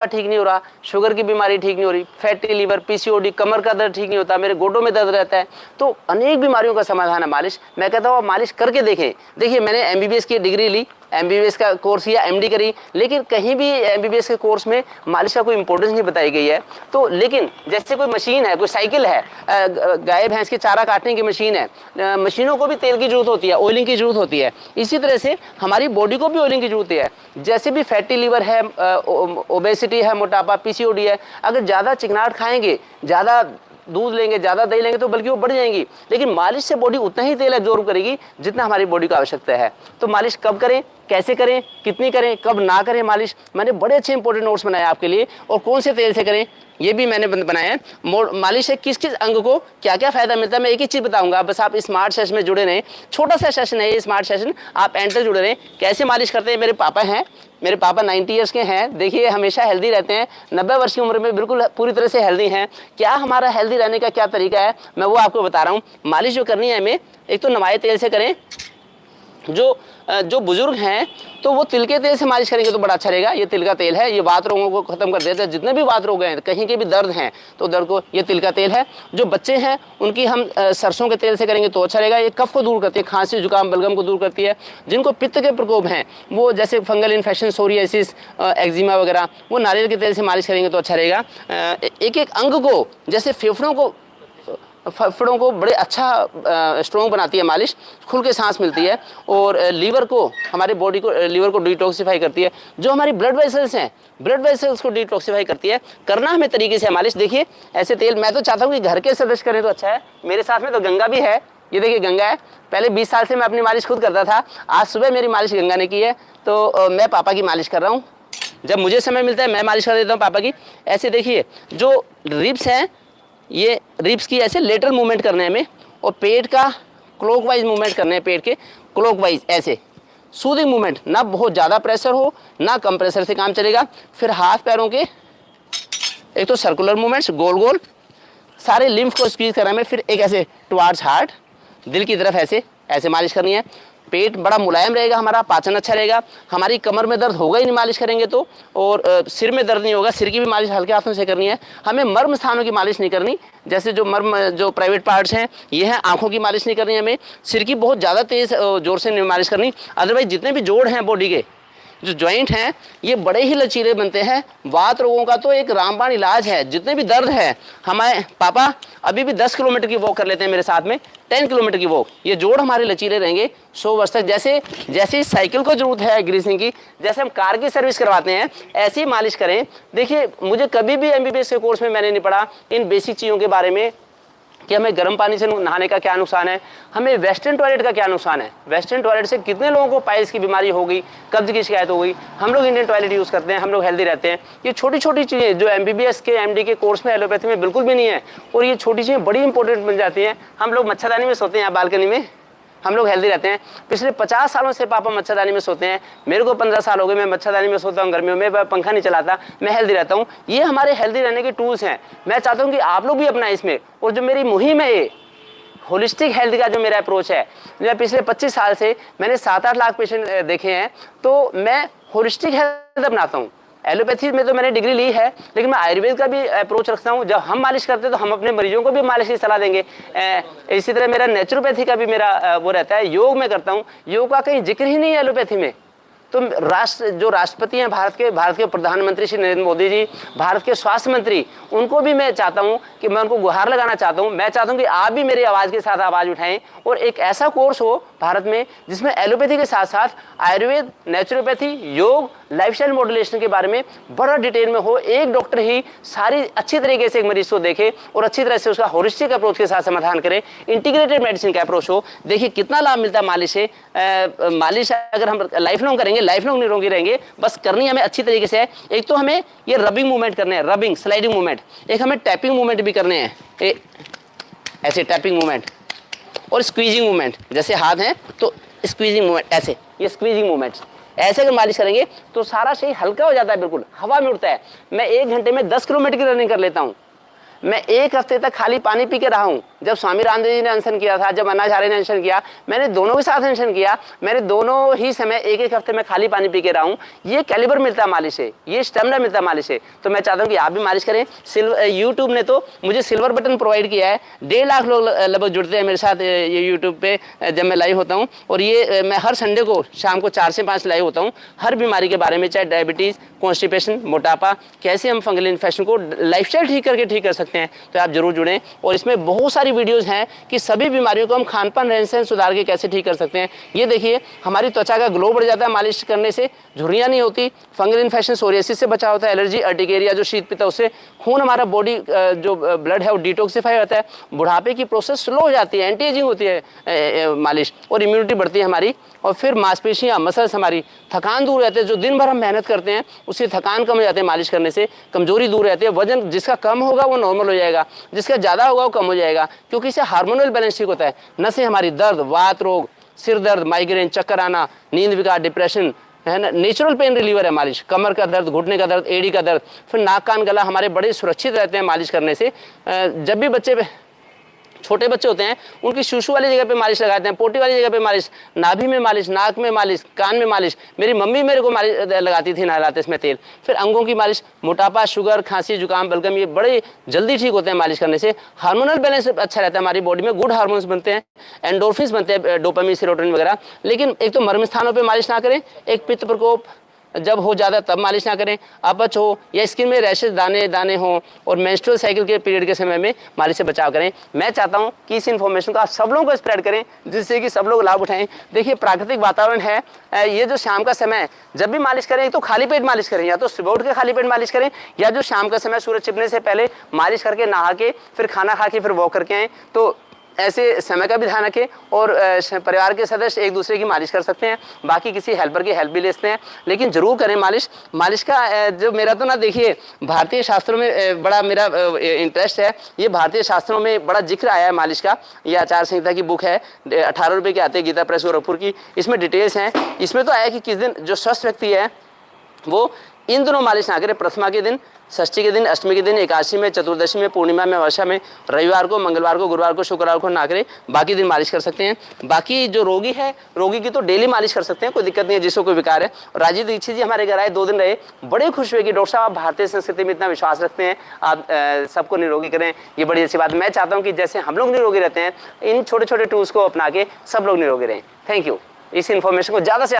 ठीक नहीं हो रहा शुगर की बीमारी ठीक नहीं हो रही फैटी लीवर पीसीओडी कमर का दर्द ठीक नहीं होता, मेरे गोडों में दर्द रहता है। तो अनेक बीमारियों का समाधान है मालिश। मैं कहता हूँ मालिश करके देखें। देखिए, मैंने एमबीबीएस की डिग्री ली एमबीबीएस का कोर्स या एमडी करी, लेकिन कहीं भी एमबीबीएस के कोर्स में मालिश का कोई इंपॉर्टेंस नहीं बताई गई है। तो लेकिन जैसे कोई मशीन है, कोई साइकिल है गाय, भैंस के चारा काटने की मशीन है मशीनों को भी तेल की ज़रूरत होती है ऑयलिंग की ज़रूरत होती है। इसी तरह से हमारी बॉडी को भी ऑयलिंग की ज़रूरत है। जैसे भी फैटी लीवर है ओबेसिटी है, मोटापा पीसीओडी है, अगर ज़्यादा चिकनाट खाएँगे, ज़्यादा दूध लेंगे, ज़्यादा दही लेंगे तो बल्कि वो बढ़ जाएँगी। लेकिन मालिश से बॉडी उतना ही तेल एब्जॉर्व करेगी, जितना हमारी बॉडी को आवश्यकता है। तो मालिश कब करें, कैसे करें, कितनी करें, कब ना करें मालिश? मैंने बड़े अच्छे इंपॉर्टेंट नोट्स बनाए आपके लिए, और कौन से तेल से करें, ये भी मैंने बनाया है। मालिश से किस किस अंग को क्या क्या फ़ायदा मिलता है, मैं एक ही चीज़ बताऊँगा। बस आप स्मार्ट सेशन में जुड़े रहें, छोटा सा सेशन है ये स्मार्ट सेशन आप एंटर जुड़े रहें। कैसे मालिश करते हैं, मेरे पापा हैं मेरे पापा 90 ईयर्स के हैं। देखिए, हमेशा हेल्दी रहते हैं। नब्बे वर्ष की उम्र में बिल्कुल पूरी तरह से हेल्दी हैं। क्या हमारा हेल्दी रहने का क्या तरीका है? मैं वो आपको बता रहा हूँ। मालिश जो करनी है हमें, एक तो नवाए तेल से करें जो जो बुज़ुर्ग हैं तो वो तिल के तेल से मालिश करेंगे तो बड़ा अच्छा रहेगा। ये तिल का तेल है, ये बात रोगों को खत्म कर देता है। जितने भी बात रोग हैं, कहीं के भी दर्द हैं तो दर्द को, ये तिल का तेल है। जो बच्चे हैं, उनकी हम सरसों के तेल से करेंगे तो अच्छा रहेगा। ये कफ को दूर करती है, खांसी, जुकाम, बलगम को दूर करती है। जिनको पित्त के प्रकोप हैं, वो जैसे फंगल इन्फेक्शन, सोरियासिस एक्जिमा वगैरह, वो नारियल के तेल से मालिश करेंगे तो अच्छा रहेगा। एक एक अंग को, जैसे फेफड़ों को फेफड़ों को बड़े अच्छा स्ट्रॉन्ग बनाती है मालिश, खुल के सांस मिलती है और लीवर को, हमारे बॉडी को लीवर को डिटॉक्सीफाई करती है। जो हमारी ब्लड वेसल्स हैं ब्लड वेसल्स को डिटॉक्सीफाई करती है। करना हमें तरीके से मालिश। देखिए, ऐसे तेल, मैं तो चाहता हूँ कि घर के सदस्य करें तो अच्छा है। मेरे साथ में तो गंगा भी है। ये देखिए, गंगा है। पहले 20 साल से मैं अपनी मालिश खुद करता था। आज सुबह मेरी मालिश गंगा ने की है। तो मैं पापा की मालिश कर रहा हूँ। जब मुझे समय मिलता है, मैं मालिश कर देता हूँ पापा की। ऐसे देखिए, जो रिब्स हैं ये रिब्स की ऐसे लेटर मूवमेंट करने हमें, और पेट का क्लॉकवाइज मूवमेंट करने हैं पेट के क्लॉकवाइज ऐसे। सूदिंग मूवमेंट ना बहुत ज़्यादा प्रेशर हो, ना कम प्रेशर से काम चलेगा। फिर हाथ पैरों के, एक तो सर्कुलर मूवमेंट्स गोल गोल, सारे लिम्फ को स्क्वीज करने में फिर एक ऐसे टुवार्ड्स हार्ट दिल की तरफ़ ऐसे ऐसे मालिश करनी है। पेट बड़ा मुलायम रहेगा, हमारा पाचन अच्छा रहेगा, हमारी कमर में दर्द होगा ही नहीं, मालिश करेंगे तो और सिर में दर्द नहीं होगा, सिर की भी मालिश हल्के हाथों से करनी है। हमें मर्म स्थानों की मालिश नहीं करनी, जैसे जो मर्म, जो प्राइवेट पार्ट्स हैं, ये हैं, आँखों की मालिश नहीं करनी हमें, सिर की बहुत ज़्यादा तेज़ ज़ोर से नहीं मालिश करनी अदरवाइज़ जितने भी जोड़ हैं बॉडी के जो जॉइंट हैं, ये बड़े ही लचीले बनते हैं। वात रोगों का तो एक रामबाण इलाज है, जितने भी दर्द है, हमारे पापा अभी भी 10 किलोमीटर की वॉक कर लेते हैं मेरे साथ में 10 किलोमीटर की वॉक ये जोड़ हमारे लचीले रहेंगे 100 वर्ष तक जैसे जैसे साइकिल को ज़रूरत है ग्रीसिंग की, जैसे हम कार की सर्विस करवाते हैं, ऐसी मालिश करें। देखिए, मुझे कभी भी एमबीबीएस के कोर्स में मैंने नहीं पढ़ा इन बेसिक चीज़ों के बारे में। कि हमें गर्म पानी से नहाने का क्या नुकसान है? हमें वेस्टर्न टॉयलेट का क्या नुकसान है? वेस्टर्न टॉयलेट से कितने लोगों को पाइल्स की बीमारी हो गई, कब्ज की शिकायत हो गई? हम लोग इंडियन टॉयलेट यूज़ करते हैं, हम लोग हेल्दी रहते हैं। ये छोटी छोटी चीज़ें, जो एमबीबीएस के एमडी के कोर्स में एलोपैथी में बिल्कुल भी नहीं है, और ये छोटी चीज़ें बड़ी इंपॉर्टेंट बन जाती हैं। हम लोग मच्छरदानी में सोते हैं बालकनी में? हम लोग हेल्दी रहते हैं। पिछले पचास सालों से पापा मच्छरदानी में सोते हैं। मेरे को पंद्रह साल हो गए, मैं मच्छरदानी में सोता हूँ, गर्मियों में पंखा नहीं चलाता, मैं हेल्दी रहता हूँ। ये हमारे हेल्दी रहने के टूल्स हैं। मैं चाहता हूँ कि आप लोग भी अपना इसमें। और जो मेरी मुहिम है ये होलिस्टिक हेल्थ का जो मेरा अप्रोच है, मैं पिछले 25 साल से, मैंने सात आठ लाख पेशेंट देखे हैं तो मैं होलिस्टिक हेल्थ अपनाता हूँ। एलोपैथी में तो मैंने डिग्री ली है, लेकिन मैं आयुर्वेद का भी अप्रोच रखता हूँ। जब हम मालिश करते हैं तो हम अपने मरीजों को भी मालिश की सलाह देंगे। इसी तरह मेरा नेचुरोपैथी का भी मेरा वो रहता है। योग में करता हूँ। योग का कहीं ज़िक्र ही नहीं है एलोपैथी में। तो राष्ट्र जो राष्ट्रपति हैं भारत के भारत के प्रधानमंत्री श्री नरेंद्र मोदी जी, भारत के स्वास्थ्य मंत्री, उनको भी मैं चाहता हूँ कि मैं उनको गुहार लगाना चाहता हूँ। मैं चाहता हूँ कि आप भी मेरी आवाज़ के साथ आवाज़ उठाएँ और एक ऐसा कोर्स हो भारत में जिसमें एलोपैथी के साथ साथ Ayurveda naturopathy yoga lifestyle modulation के बारे में बड़ा डिटेल में हो, एक डॉक्टर ही सारी अच्छी तरीके से एक मरीज़ को देखे और अच्छी तरह से उसका होलिस्टिक अप्रोच के साथ समाधान करे इंटीग्रेटेड मेडिसिन का अप्रोच हो। देखिए कितना लाभ मिलता है मालिश से। मालिश अगर हम लाइफ लॉन्ग करेंगे लाइफ लॉन्ग निरोगी रहेंगे, बस करनी हमें अच्छी तरीके से है। एक तो हमें ये रबिंग मूवमेंट करने हैं रबिंग स्लाइडिंग मूवमेंट एक हमें टैपिंग मूवमेंट भी करने हैं। ऐसे टैपिंग मूवमेंट और स्क्वीजिंग मूवमेंट जैसे हाथ हैं तो स्क्वीजिंग मूवमेंट ऐसे, ये स्क्वीजिंग मूवमेंट्स ऐसे अगर मालिश करेंगे तो सारा शरीर हल्का हो जाता है बिल्कुल, हवा में उड़ता है। मैं एक घंटे में दस किलोमीटर की रनिंग कर लेता हूँ। मैं एक हफ़्ते तक खाली पानी पी के रहा हूँ। जब स्वामी रामदेव जी ने अनशन किया था, जब अन्नाचार्य ने अनशन किया, मैंने दोनों के साथ अनशन किया मैंने दोनों ही समय एक एक हफ़्ते में खाली पानी पी के रहा हूँ। ये कैलिबर मिलता है मालिश से, ये स्टेमिना मिलता है मालिश से। तो मैं चाहता हूँ कि आप भी मालिश करें। सिल्वर यूट्यूब ने तो मुझे सिल्वर बटन प्रोवाइड किया है। डेढ़ लाख लोग लगभग जुड़ते हैं मेरे साथ ये यूट्यूब पे जब मैं लाइव होता हूँ। और ये मैं हर संडे को शाम को चार से पाँच लाइव होता हूँ। हर बीमारी के बारे में, चाहे डायबिटीज़ कॉन्स्टिपेशन मोटापा, कैसे हम फंगल इन्फेक्शन को लाइफ ठीक करके ठीक कर सकते हैं तो आप ज़रूर जुड़ें। और इसमें बहुत सारी वीडियोज़ हैं कि सभी बीमारियों को हम खान पान रहन सहन सुधार के कैसे ठीक कर सकते हैं। ये देखिए, हमारी त्वचा का ग्लो बढ़ जाता है मालिश करने से, झुर्रियाँ नहीं होती फंगल इन्फेक्शन सोरियसिस से बचा होता है एलर्जी अर्टिकेरिया जो शीत पिता उससे खून हमारा बॉडी जो ब्लड है, वो डिटॉक्सीफाई होता है। बुढ़ापे की प्रोसेस स्लो हो जाती है एंटी एजिंग होती है मालिश, और इम्यूनिटी बढ़ती है हमारी। और फिर मांसपेशियाँ मसल्स हमारी थकान दूर रहते हैं, जो दिन भर हम मेहनत करते हैं, उससे थकान कम हो जाती है मालिश करने से, कमज़ोरी दूर रहती है, वज़न जिसका कम होगा वो नॉर्मल हो जाएगा, जिसका ज़्यादा होगा वो कम हो जाएगा, क्योंकि इससे हार्मोनल बैलेंस ठीक होता है। नशे हमारी दर्द, वात रोग, सिर दर्द माइग्रेन चक्कर आना, नींद विकार डिप्रेशन है ना? नेचुरल पेन रिलीवर है मालिश। कमर का दर्द, घुटने का दर्द, एड़ी का दर्द, फिर नाक कान गला हमारे बड़े सुरक्षित रहते हैं मालिश करने से। जब भी बच्चे छोटे बच्चे होते हैं, उनकी शुशु वाली जगह पे मालिश लगाते हैं, पोटी वाली जगह पे मालिश, नाभि में मालिश, नाक में मालिश, कान में मालिश, मेरी मम्मी मेरे को मालिश लगाती थी नहलाते इसमें तेल। फिर अंगों की मालिश, मोटापा, शुगर, खांसी, जुकाम, बलगम, ये बड़े जल्दी ठीक होते हैं मालिश करने से। हार्मोनल बैलेंस अच्छा रहता है हमारी बॉडी में, गुड हार्मोन्स बनते हैं, एंडोरफिन्स बनते हैं डोपामी सीरोटोनिन वगैरह। लेकिन एक तो मर्म स्थानों पर मालिश ना करें, एक पित्त प्रकोप जब हो ज़्यादा तब मालिश ना करें। अपच हो या स्किन में रैशेज दाने दाने हों और मेंस्ट्रुअल साइकिल के पीरियड के समय में मालिश से बचाव करें। मैं चाहता हूँ कि इस इन्फॉर्मेशन को आप सब लोगों को स्प्रेड करें, जिससे कि सब लोग लाभ उठाएँ। देखिए, प्राकृतिक वातावरण है ये जो शाम का समय जब भी मालिश करें तो खाली पेट मालिश करें, या तो सुबह उठ के खाली पेट मालिश करें, या जो शाम का समय सूरज छिपने से पहले मालिश करके नहा के, फिर खाना खा के, फिर वॉक करके आएँ। तो ऐसे समय का भी ध्यान रखें और परिवार के सदस्य एक दूसरे की मालिश कर सकते हैं, बाकी किसी हेल्पर की हेल्प भी ले सकते हैं। लेकिन ज़रूर करें मालिश। मालिश का जो मेरा तो ना देखिए, भारतीय शास्त्रों में बड़ा मेरा इंटरेस्ट है। ये भारतीय शास्त्रों में बड़ा ज़िक्र आया है मालिश का। ये आचार संहिता की बुक है अठारह रुपये की आते हैं गीता प्रेस गोरखपुर की। इसमें डिटेल्स हैं। इसमें तो आया कि किस दिन जो स्वस्थ व्यक्ति है, वो इन दोनों मालिश ना करें, प्रथमा के दिन। षष्ठी के दिन, अष्टमी के दिन, एकादशी में, चतुर्दशी में, पूर्णिमा में, वर्षा में, रविवार को, मंगलवार को, गुरुवार को, शुक्रवार को ना करें बाकी दिन मालिश कर सकते हैं। बाकी जो रोगी है, रोगी की तो डेली मालिश कर सकते हैं, कोई दिक्कत नहीं है, जिसको कोई विकार है। राजीव दीक्षित जी हमारे घर आए, दो दिन रहे, बड़े खुश हुए कि डॉक्टर साहब, आप भारतीय संस्कृति में इतना विश्वास रखते हैं, आप सबको निरोगी करें, ये बड़ी अच्छी बात मैं चाहता हूँ कि जैसे हम लोग निरोगी रहते हैं, इन छोटे छोटे टूल्स को अपना के सब लोग निरोगी रहें। Thank you. इस इन्फॉर्मेशन को ज़्यादा से